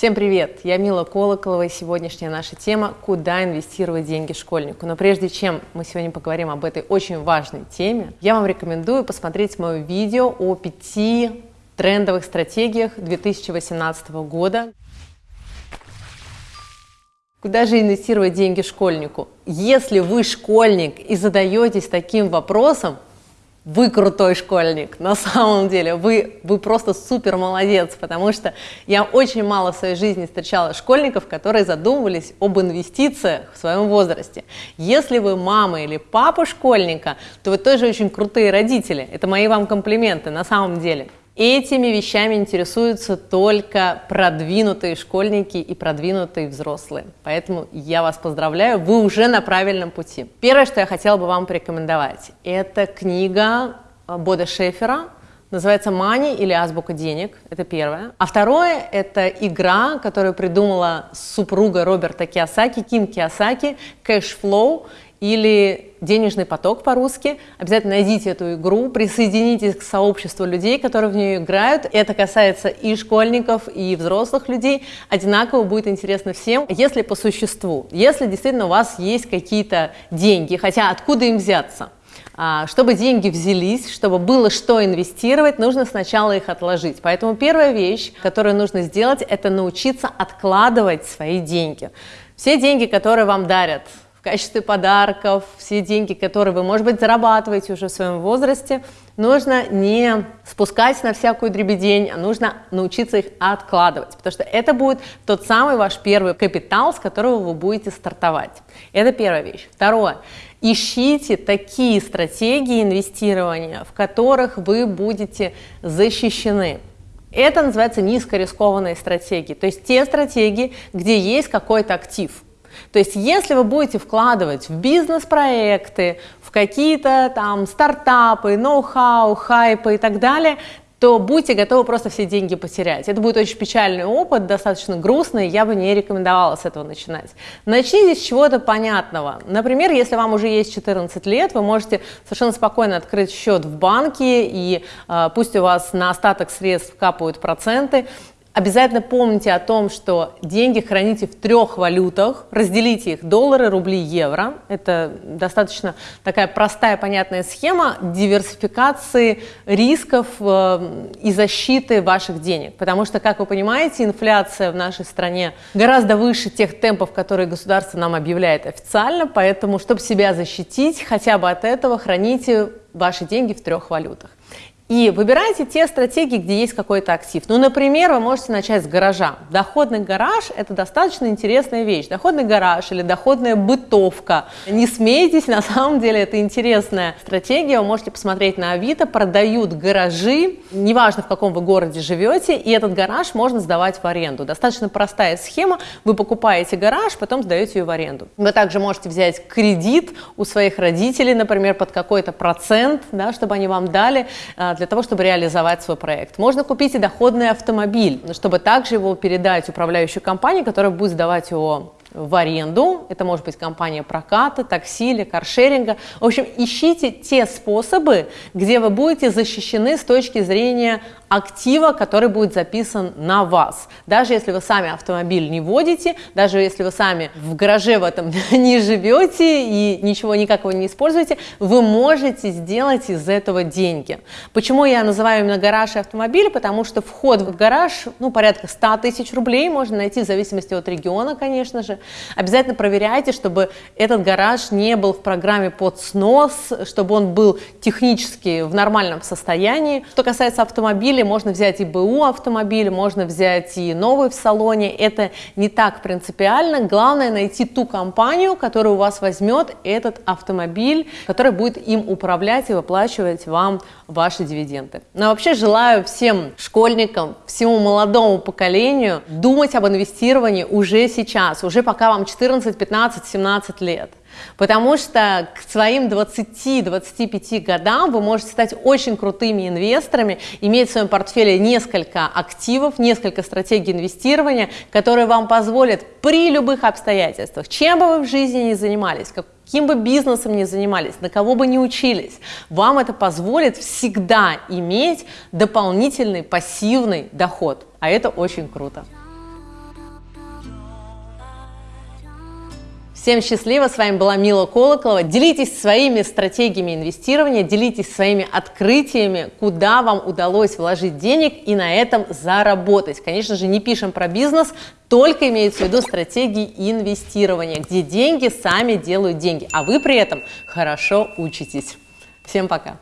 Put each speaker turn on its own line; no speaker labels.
Всем привет! Я Мила Колоколова, и сегодняшняя наша тема – куда инвестировать деньги школьнику. Но прежде чем мы сегодня поговорим об этой очень важной теме, я вам рекомендую посмотреть мое видео о пяти трендовых стратегиях 2018 года. Куда же инвестировать деньги школьнику? Если вы школьник и задаетесь таким вопросом, вы крутой школьник, на самом деле, вы, вы просто супер молодец, потому что я очень мало в своей жизни встречала школьников, которые задумывались об инвестициях в своем возрасте. Если вы мама или папа школьника, то вы тоже очень крутые родители, это мои вам комплименты на самом деле. Этими вещами интересуются только продвинутые школьники и продвинутые взрослые. Поэтому я вас поздравляю, вы уже на правильном пути. Первое, что я хотела бы вам порекомендовать, это книга э, Бода Шефера, называется «Мани» или «Азбука денег», это первое. А второе – это игра, которую придумала супруга Роберта Киосаки, Ким Киосаки, «Cash Flow» или денежный поток по-русски. Обязательно найдите эту игру, присоединитесь к сообществу людей, которые в нее играют. Это касается и школьников, и взрослых людей. Одинаково будет интересно всем. Если по существу, если действительно у вас есть какие-то деньги, хотя откуда им взяться? А, чтобы деньги взялись, чтобы было что инвестировать, нужно сначала их отложить. Поэтому первая вещь, которую нужно сделать, это научиться откладывать свои деньги. Все деньги, которые вам дарят, в качестве подарков, все деньги, которые вы, может быть, зарабатываете уже в своем возрасте, нужно не спускать на всякую дребедень, а нужно научиться их откладывать, потому что это будет тот самый ваш первый капитал, с которого вы будете стартовать. Это первая вещь. Второе. Ищите такие стратегии инвестирования, в которых вы будете защищены. Это называется низкорискованные стратегии, то есть те стратегии, где есть какой-то актив – то есть если вы будете вкладывать в бизнес-проекты, в какие-то там стартапы, ноу-хау, хайпы и так далее, то будьте готовы просто все деньги потерять. Это будет очень печальный опыт, достаточно грустный, я бы не рекомендовала с этого начинать. Начните с чего-то понятного. Например, если вам уже есть 14 лет, вы можете совершенно спокойно открыть счет в банке, и э, пусть у вас на остаток средств капают проценты, Обязательно помните о том, что деньги храните в трех валютах, разделите их доллары, рубли, евро. Это достаточно такая простая, понятная схема диверсификации рисков э, и защиты ваших денег. Потому что, как вы понимаете, инфляция в нашей стране гораздо выше тех темпов, которые государство нам объявляет официально. Поэтому, чтобы себя защитить хотя бы от этого, храните ваши деньги в трех валютах. И выбирайте те стратегии, где есть какой-то актив. Ну, например, вы можете начать с гаража. Доходный гараж – это достаточно интересная вещь. Доходный гараж или доходная бытовка. Не смейтесь, на самом деле это интересная стратегия. Вы можете посмотреть на Авито, продают гаражи, неважно в каком вы городе живете, и этот гараж можно сдавать в аренду. Достаточно простая схема. Вы покупаете гараж, потом сдаете ее в аренду. Вы также можете взять кредит у своих родителей, например, под какой-то процент, да, чтобы они вам дали а, для того, чтобы реализовать свой проект. Можно купить и доходный автомобиль, чтобы также его передать управляющей компании, которая будет сдавать его в аренду. Это может быть компания проката, такси или каршеринга. В общем, ищите те способы, где вы будете защищены с точки зрения актива, который будет записан на вас. Даже если вы сами автомобиль не водите, даже если вы сами в гараже в этом не живете и ничего никакого не используете, вы можете сделать из этого деньги. Почему я называю именно гараж и автомобиль? Потому что вход в гараж, ну, порядка 100 тысяч рублей можно найти в зависимости от региона, конечно же. Обязательно проверяйте, чтобы этот гараж не был в программе под снос, чтобы он был технически в нормальном состоянии. Что касается автомобиля, можно взять и БУ автомобиль, можно взять и новый в салоне. Это не так принципиально. Главное найти ту компанию, которая у вас возьмет этот автомобиль, который будет им управлять и выплачивать вам ваши дивиденды. Но вообще желаю всем школьникам, всему молодому поколению думать об инвестировании уже сейчас, уже пока вам 14, 15, 17 лет. Потому что к своим 20-25 годам вы можете стать очень крутыми инвесторами, иметь в своем портфеле несколько активов, несколько стратегий инвестирования, которые вам позволят при любых обстоятельствах, чем бы вы в жизни ни занимались, каким бы бизнесом ни занимались, на кого бы ни учились, вам это позволит всегда иметь дополнительный пассивный доход. А это очень круто. Всем счастливо, с вами была Мила Колоколова. Делитесь своими стратегиями инвестирования, делитесь своими открытиями, куда вам удалось вложить денег и на этом заработать. Конечно же, не пишем про бизнес, только имеется в виду стратегии инвестирования, где деньги сами делают деньги, а вы при этом хорошо учитесь. Всем пока!